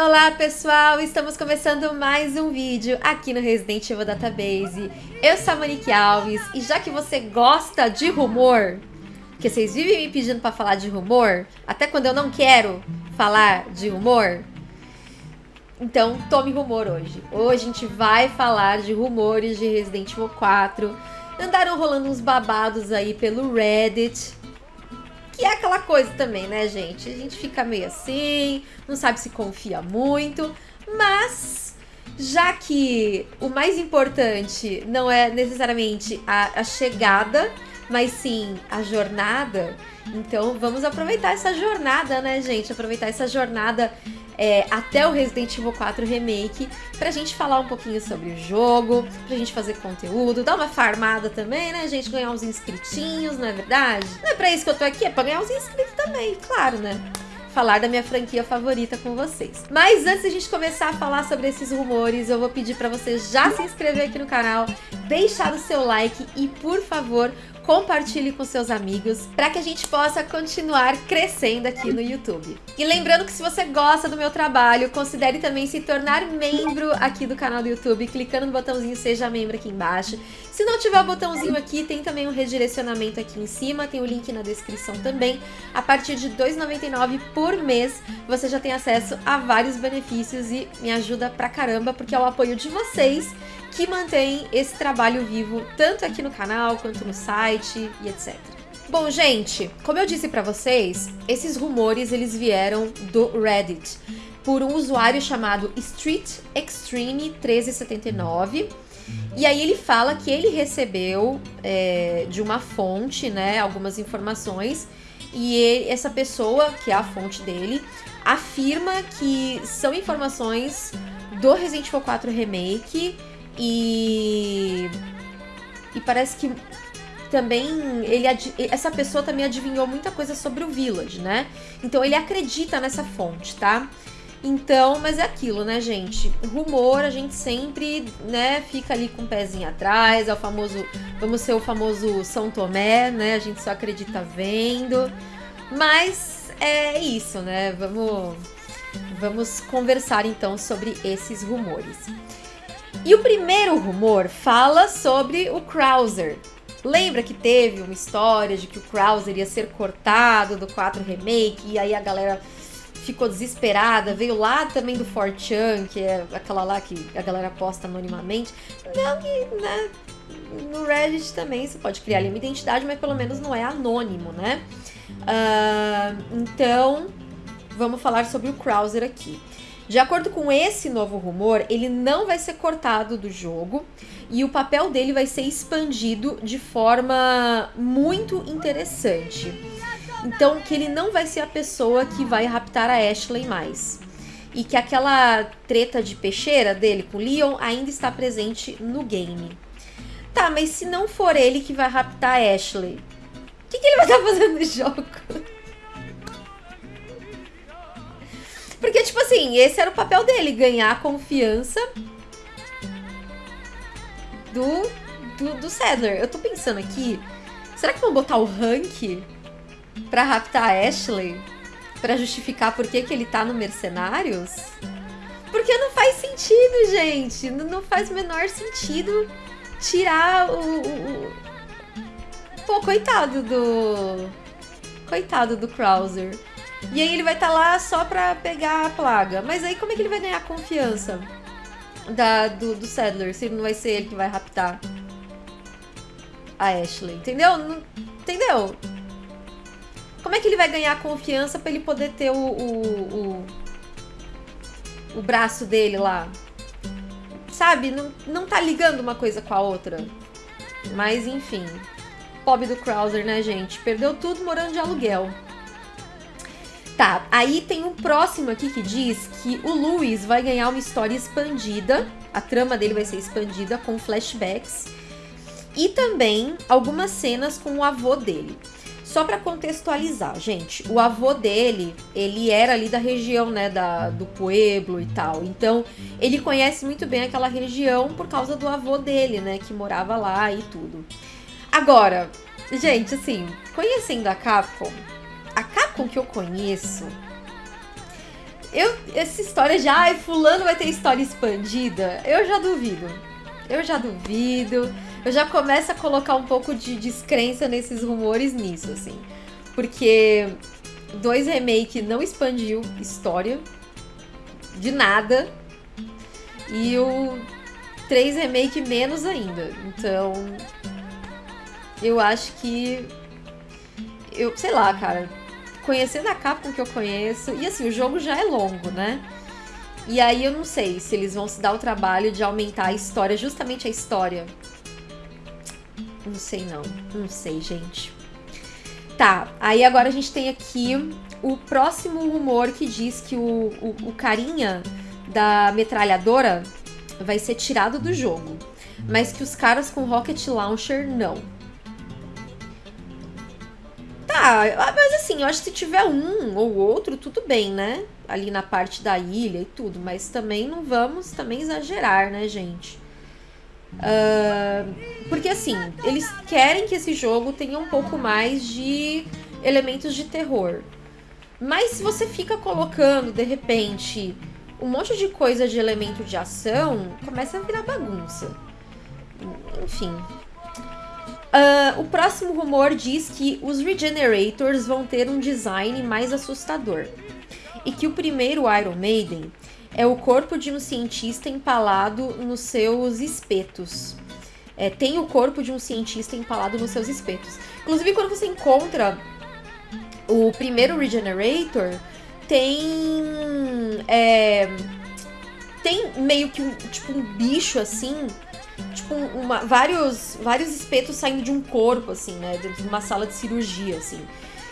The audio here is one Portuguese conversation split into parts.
Olá pessoal, estamos começando mais um vídeo aqui no Resident Evil Database. Eu sou a Monique Alves e já que você gosta de rumor, que vocês vivem me pedindo para falar de rumor, até quando eu não quero falar de rumor, então tome rumor hoje. Hoje a gente vai falar de rumores de Resident Evil 4. Andaram rolando uns babados aí pelo Reddit, que é aquela coisa também, né, gente? A gente fica meio assim, não sabe se confia muito, mas já que o mais importante não é necessariamente a, a chegada, mas sim a jornada, então vamos aproveitar essa jornada, né, gente? Aproveitar essa jornada é, até o Resident Evil 4 Remake, pra gente falar um pouquinho sobre o jogo, pra gente fazer conteúdo, dar uma farmada também, né, gente? Ganhar uns inscritinhos, não é verdade? Não é pra isso que eu tô aqui, é pra ganhar uns inscritos também, claro, né? falar da minha franquia favorita com vocês. Mas antes de a gente começar a falar sobre esses rumores, eu vou pedir para você já se inscrever aqui no canal, deixar o seu like e, por favor, compartilhe com seus amigos para que a gente possa continuar crescendo aqui no YouTube. E lembrando que se você gosta do meu trabalho, considere também se tornar membro aqui do canal do YouTube, clicando no botãozinho Seja Membro aqui embaixo. Se não tiver o botãozinho aqui, tem também um redirecionamento aqui em cima, tem o link na descrição também. A partir de R$ 2,99 por mês, você já tem acesso a vários benefícios e me ajuda pra caramba, porque é o apoio de vocês que mantém esse trabalho vivo tanto aqui no canal quanto no site e etc. Bom, gente, como eu disse para vocês, esses rumores eles vieram do Reddit por um usuário chamado Street Extreme 1379. E aí ele fala que ele recebeu é, de uma fonte, né, algumas informações e ele, essa pessoa, que é a fonte dele, afirma que são informações do Resident Evil 4 Remake e. E parece que também ele essa pessoa também adivinhou muita coisa sobre o Village, né? Então ele acredita nessa fonte, tá? Então, mas é aquilo, né, gente? Rumor, a gente sempre, né, fica ali com o pezinho atrás, é o famoso, vamos ser o famoso São Tomé, né? A gente só acredita vendo. Mas é isso, né? Vamos vamos conversar então sobre esses rumores. E o primeiro rumor fala sobre o Krauser. Lembra que teve uma história de que o Krauser ia ser cortado do 4 Remake e aí a galera ficou desesperada, veio lá também do 4chan, que é aquela lá que a galera posta anonimamente. Não que, né, no Reddit também você pode criar ali uma identidade, mas pelo menos não é anônimo, né? Uh, então, vamos falar sobre o Krauser aqui. De acordo com esse novo rumor, ele não vai ser cortado do jogo e o papel dele vai ser expandido de forma muito interessante. Então, que ele não vai ser a pessoa que vai raptar a Ashley mais. E que aquela treta de peixeira dele com Leon ainda está presente no game. Tá, mas se não for ele que vai raptar a Ashley, o que, que ele vai estar fazendo no jogo? Porque, tipo assim, esse era o papel dele, ganhar a confiança do, do, do Sadler. Eu tô pensando aqui, será que vão botar o rank pra raptar a Ashley? Pra justificar por que, que ele tá no Mercenários? Porque não faz sentido, gente. Não, faz o menor sentido tirar o, o. Pô, coitado do... Coitado do Krauser. E aí ele vai estar tá lá só pra pegar a plaga. Mas aí como é que ele vai ganhar confiança da, do, do Sadler, se não vai ser ele que vai raptar a Ashley? Entendeu? Entendeu? Como é que ele vai ganhar confiança pra ele poder ter o, o, o, o braço dele lá? Sabe? Não, não tá ligando uma coisa com a outra. Mas enfim. Pobre do Krauser, né, gente? Perdeu tudo morando de aluguel. Tá, aí tem um próximo aqui que diz que o Luiz vai ganhar uma história expandida, a trama dele vai ser expandida com flashbacks e também algumas cenas com o avô dele. Só para contextualizar, gente, o avô dele, ele era ali da região, né, da, do Pueblo e tal. Então, ele conhece muito bem aquela região por causa do avô dele, né, que morava lá e tudo. Agora, gente, assim, conhecendo a Capcom, a Capcom que eu conheço, eu, essa história de, ai, fulano vai ter história expandida, eu já duvido. Eu já duvido. Eu já começo a colocar um pouco de descrença nesses rumores nisso, assim. Porque dois remake não expandiu história de nada. E o 3 remake menos ainda. Então, eu acho que eu, sei lá, cara, conhecendo a Capcom que eu conheço, e assim, o jogo já é longo, né? E aí eu não sei se eles vão se dar o trabalho de aumentar a história, justamente a história. Não sei não, não sei, gente. Tá, aí agora a gente tem aqui o próximo rumor que diz que o, o, o carinha da metralhadora vai ser tirado do jogo, mas que os caras com Rocket Launcher não. Tá, mas assim, eu acho que se tiver um ou outro, tudo bem, né? Ali na parte da ilha e tudo, mas também não vamos também exagerar, né, gente? Uh, porque assim, eles querem que esse jogo tenha um pouco mais de elementos de terror. Mas se você fica colocando, de repente, um monte de coisa de elemento de ação, começa a virar bagunça. Enfim. Uh, o próximo rumor diz que os Regenerators vão ter um design mais assustador. E que o primeiro Iron Maiden é o corpo de um cientista empalado nos seus espetos. É, tem o corpo de um cientista empalado nos seus espetos. Inclusive, quando você encontra o primeiro Regenerator tem. É, tem meio que um, tipo um bicho assim. Tipo, uma, vários, vários espetos saindo de um corpo, assim, né? De uma sala de cirurgia, assim.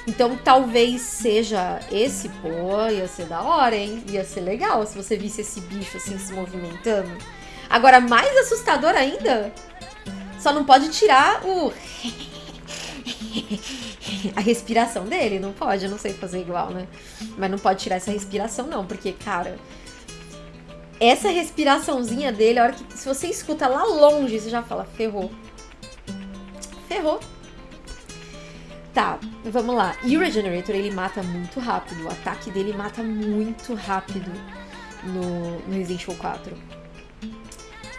Então talvez seja esse, pô, ia ser da hora, hein? Ia ser legal se você visse esse bicho assim se movimentando. Agora, mais assustador ainda, só não pode tirar o a respiração dele. Não pode, eu não sei fazer igual, né? Mas não pode tirar essa respiração, não, porque, cara. Essa respiraçãozinha dele, a hora que. Se você escuta lá longe, você já fala, ferrou. Ferrou. Tá, vamos lá. E o Regenerator, ele mata muito rápido. O ataque dele mata muito rápido no, no Resident Evil 4.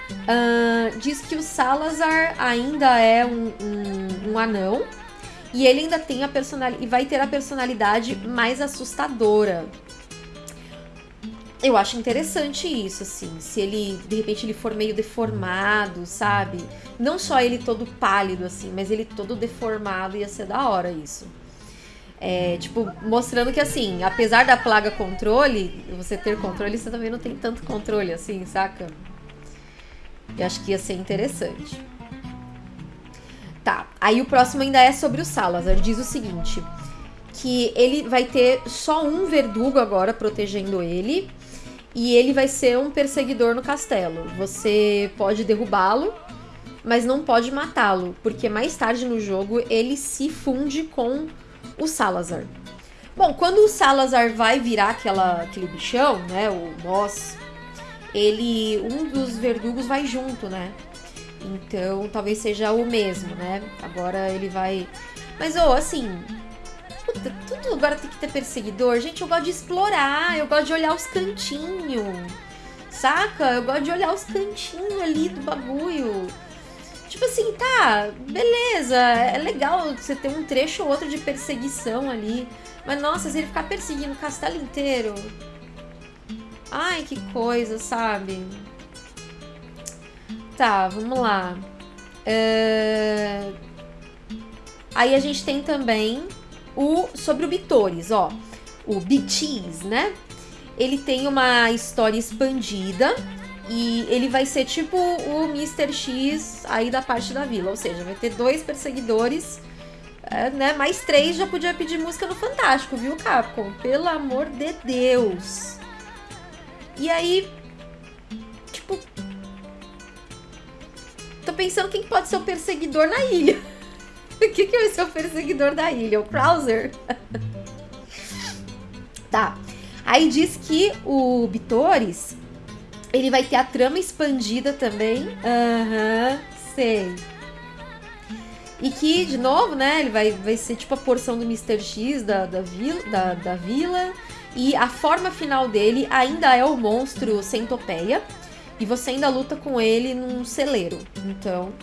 Uh, diz que o Salazar ainda é um, um, um anão e ele ainda tem a personalidade. E vai ter a personalidade mais assustadora. Eu acho interessante isso, assim. Se ele, de repente, ele for meio deformado, sabe? Não só ele todo pálido, assim, mas ele todo deformado, ia ser da hora isso. É, tipo, mostrando que assim, apesar da plaga controle, você ter controle, você também não tem tanto controle assim, saca? Eu acho que ia ser interessante. Tá, aí o próximo ainda é sobre o Salazar. Diz o seguinte: que ele vai ter só um verdugo agora protegendo ele. E ele vai ser um perseguidor no castelo. Você pode derrubá-lo, mas não pode matá-lo, porque mais tarde no jogo ele se funde com o Salazar. Bom, quando o Salazar vai virar aquela, aquele bichão, né, o boss, ele um dos verdugos vai junto, né? Então, talvez seja o mesmo, né? Agora ele vai. Mas, ô, oh, assim. Tudo agora tem que ter perseguidor. Gente, eu gosto de explorar, eu gosto de olhar os cantinhos. Saca? Eu gosto de olhar os cantinhos ali do bagulho. Tipo assim, tá, beleza, é legal você ter um trecho ou outro de perseguição ali. Mas nossa, se ele ficar perseguindo o castelo inteiro. Ai, que coisa, sabe? Tá, vamos lá. Aí a gente tem também o sobre o Bitores, ó. O Bitis, né? Ele tem uma história expandida e ele vai ser tipo o Mr. X aí da parte da vila. Ou seja, vai ter dois perseguidores, é, né? Mais três já podia pedir música no Fantástico, viu, Capcom? Pelo amor de Deus. E aí, tipo, Tô pensando quem pode ser o perseguidor na ilha. O que, que vai ser o perseguidor da ilha? O Krauser? tá. Aí diz que o Bitores, ele vai ter a trama expandida também. Aham, uhum, sei. E que, de novo, né, ele vai, vai ser tipo a porção do Mr. X da, da, vila, da, da vila. E a forma final dele ainda é o monstro centopeia. E você ainda luta com ele num celeiro. Então,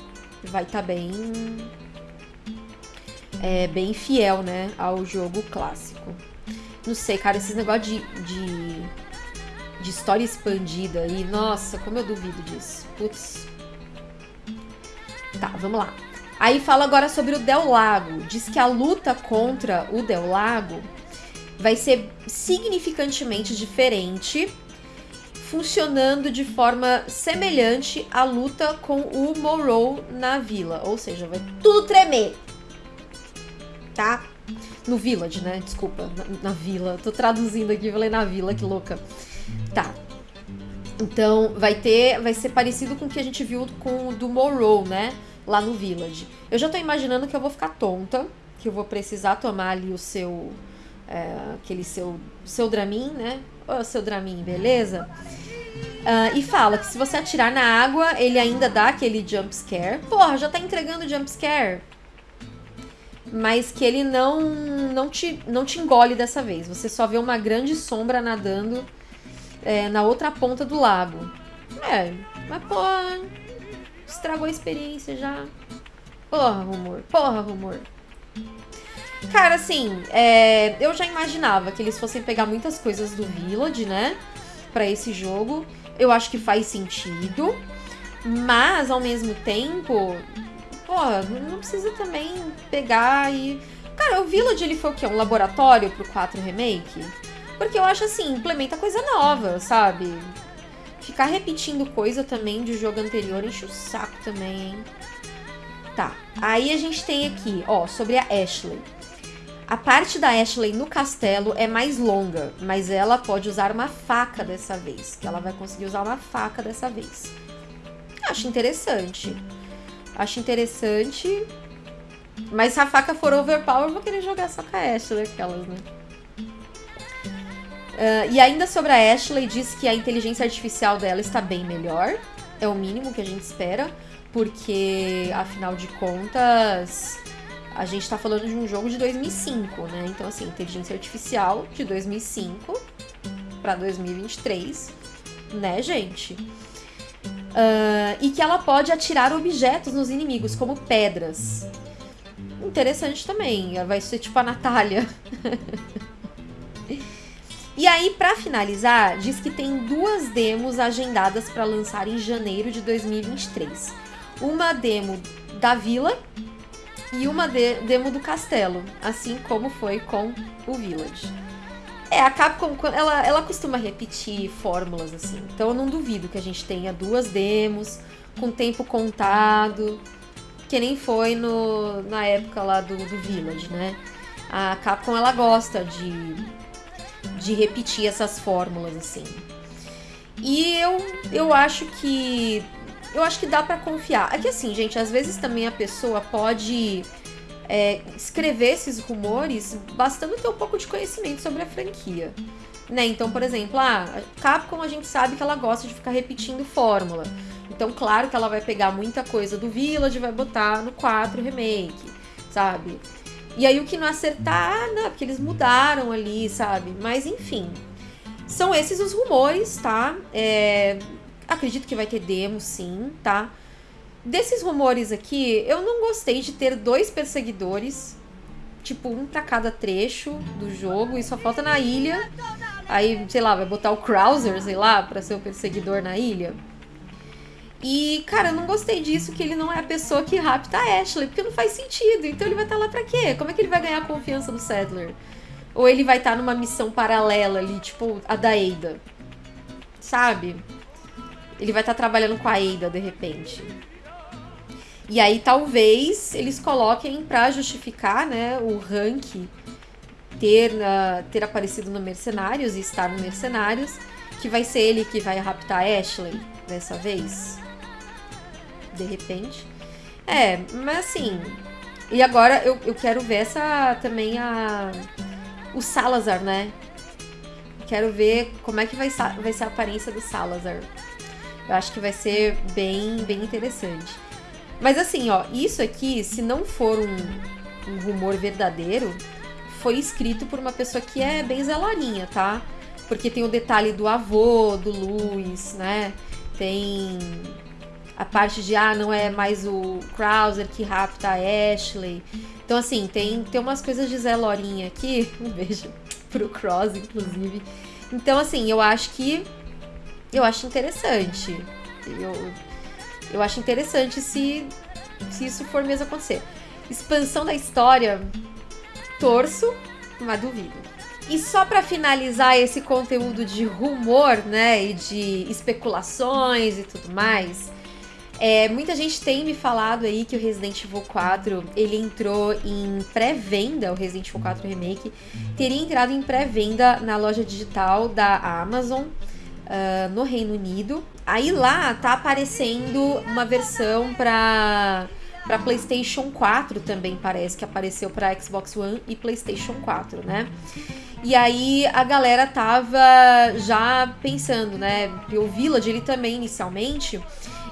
vai estar tá bem. É, bem fiel, né? Ao jogo clássico. Não sei, cara, esses negócios de, de, de história expandida aí. Nossa, como eu duvido disso. Putz. Tá, vamos lá. Aí fala agora sobre o Del Lago. Diz que a luta contra o Del Lago vai ser significantemente diferente, funcionando de forma semelhante à luta com o Morrow na vila. Ou seja, vai tudo tremer. Tá? No Village, né? Desculpa, na, na vila. Tô traduzindo aqui, falei na vila, que louca. Tá. Então, vai ter. Vai ser parecido com o que a gente viu com o do Morrow, né? Lá no Village. Eu já tô imaginando que eu vou ficar tonta, que eu vou precisar tomar ali o seu é, aquele seu, seu Dramin, né? Ô, seu Dramin, beleza? Uh, e fala que se você atirar na água, ele ainda dá aquele jump scare. Porra, já tá entregando jump scare. Mas que ele não, não, te, não te engole dessa vez. Você só vê uma grande sombra nadando é, na outra ponta do lago. É, mas porra, estragou a experiência já. Porra, rumor. Porra, rumor. Cara, assim, é, eu já imaginava que eles fossem pegar muitas coisas do Village, né? Pra esse jogo. Eu acho que faz sentido. Mas, ao mesmo tempo, pô, não precisa também pegar e. Cara, o Village ele foi o quê? Um laboratório pro 4 Remake? Porque eu acho assim, implementa coisa nova, sabe? Ficar repetindo coisa também de jogo anterior enche o saco também, hein? Tá. Aí a gente tem aqui, ó, sobre a Ashley. A parte da Ashley no castelo é mais longa, mas ela pode usar uma faca dessa vez. Que ela vai conseguir usar uma faca dessa vez. Acho interessante. Acho interessante. Mas se a faca for overpower, eu vou querer jogar só com a Ashley, aquelas, né? Uh, e ainda sobre a Ashley, diz que a inteligência artificial dela está bem melhor. É o mínimo que a gente espera. Porque, afinal de contas, a gente tá falando de um jogo de 2005, né? Então, assim, inteligência artificial de 2005 para 2023, né, gente? Uh, e que ela pode atirar objetos nos inimigos, como pedras. Interessante também, vai ser tipo a Natália. e aí, para finalizar, diz que tem duas demos agendadas para lançar em janeiro de 2023. Uma demo da Vila, e uma de demo do castelo, assim como foi com o Village. É, a Capcom, ela, ela costuma repetir fórmulas assim, então eu não duvido que a gente tenha duas demos com tempo contado, que nem foi no, na época lá do, do Village, né? A Capcom, ela gosta de, de repetir essas fórmulas assim. E eu, eu acho que eu acho que dá para confiar. É que assim, gente, às vezes também a pessoa pode é, escrever esses rumores bastando ter um pouco de conhecimento sobre a franquia. Né? Então, por exemplo, a ah, Capcom a gente sabe que ela gosta de ficar repetindo fórmula. Então, claro que ela vai pegar muita coisa do Village e vai botar no 4 Remake, sabe? E aí o que não acertar, ah, não, porque eles mudaram ali, sabe? Mas enfim. São esses os rumores, tá? É, Acredito que vai ter demo, sim, tá? Desses rumores aqui, eu não gostei de ter dois perseguidores, tipo, um para cada trecho do jogo, e só falta na ilha. Aí, sei lá, vai botar o Krauser, sei lá, pra ser o perseguidor na ilha. E, cara, eu não gostei disso, que ele não é a pessoa que rapta a Ashley, porque não faz sentido. Então ele vai estar tá lá pra quê? Como é que ele vai ganhar a confiança do Sadler? Ou ele vai estar tá numa missão paralela ali, tipo a da Ada? Sabe? ele vai estar tá trabalhando com a Ada de repente. E aí talvez eles coloquem para justificar, né, o rank ter uh, ter aparecido no Mercenários e estar no Mercenários, que vai ser ele que vai raptar Ashley dessa vez. De repente. É, mas assim. E agora eu, eu quero ver essa também a. O Salazar, né? Quero ver como é que vai, vai ser a aparência do Salazar. Eu acho que vai ser bem, bem interessante. Mas assim, ó, isso aqui, se não for um, um rumor verdadeiro, foi escrito por uma pessoa que é bem zelorinha, tá? Porque tem o detalhe do avô, do Luiz, né? Tem a parte de, ah, não é mais o Krauser que rapta a Ashley. Então, assim, tem, tem umas coisas de Zé Lorinha aqui. Um beijo pro Cross, inclusive. Então, assim, eu acho que. Eu acho interessante. Eu, eu acho interessante se, se isso for mesmo acontecer. Expansão da história, torço, mas duvido. E só para finalizar esse conteúdo de rumor, né, e de especulações e tudo mais, é, muita gente tem me falado aí que o Resident Evil 4 ele entrou em pré-venda, o Resident Evil 4 Remake teria entrado em pré-venda na loja digital da Amazon uh, no Reino Unido. Aí lá tá aparecendo uma versão para para PlayStation 4 também parece que apareceu para Xbox One e PlayStation 4, né? E aí a galera tava já pensando, né? O Village ele também inicialmente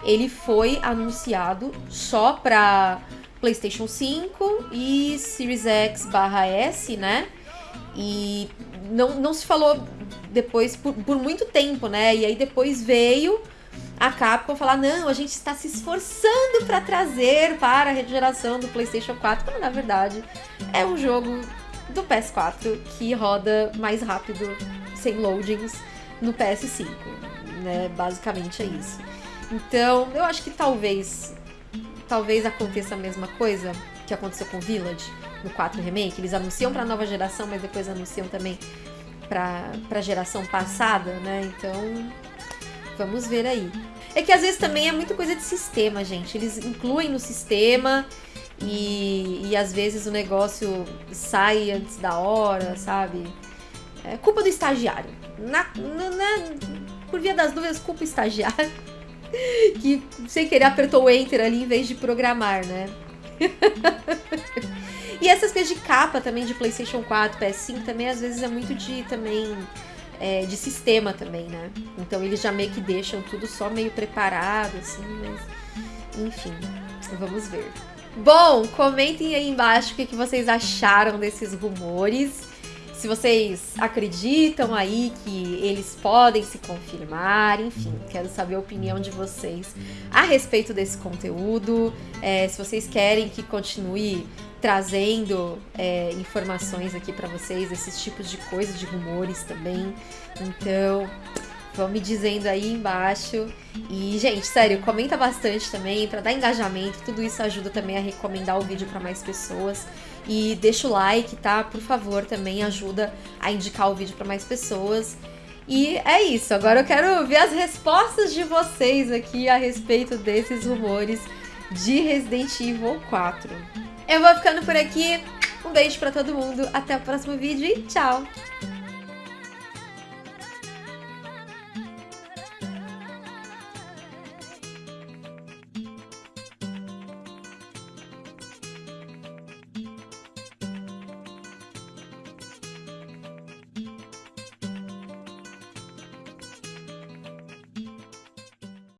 ele foi anunciado só para PlayStation 5 e Series X barra S, né? E não, não se falou depois por, por muito tempo, né? E aí depois veio a Capcom falar: não, a gente está se esforçando para trazer para a geração do PlayStation 4, quando na verdade é um jogo do PS4 que roda mais rápido, sem loadings, no PS5. Né? Basicamente é isso. Então, eu acho que talvez talvez aconteça a mesma coisa que aconteceu com Village no 4 Remake. Eles anunciam para nova geração, mas depois anunciam também para a geração passada, né? Então, vamos ver aí. É que às vezes também é muita coisa de sistema, gente. Eles incluem no sistema e, e às vezes o negócio sai antes da hora, sabe? É culpa do estagiário. Na, na, na, por via das dúvidas, culpa do estagiário. que sem querer apertou o enter ali em vez de programar, né? e essas coisas de capa também de PlayStation 4, PS5 também às vezes é muito de também é, de sistema também, né? Então eles já meio que deixam tudo só meio preparado, assim, mas enfim, vamos ver. Bom, comentem aí embaixo o que, que vocês acharam desses rumores se vocês acreditam aí que eles podem se confirmar, enfim, quero saber a opinião de vocês a respeito desse conteúdo. É, se vocês querem que continue trazendo é, informações aqui para vocês, esses tipos de coisas, de rumores também. Então, Vão me dizendo aí embaixo. E, gente, sério, comenta bastante também para dar engajamento. Tudo isso ajuda também a recomendar o vídeo para mais pessoas. E deixa o like, tá? Por favor, também ajuda a indicar o vídeo para mais pessoas. E é isso. Agora eu quero ver as respostas de vocês aqui a respeito desses rumores de Resident Evil 4. Eu vou ficando por aqui. Um beijo para todo mundo. Até o próximo vídeo e tchau!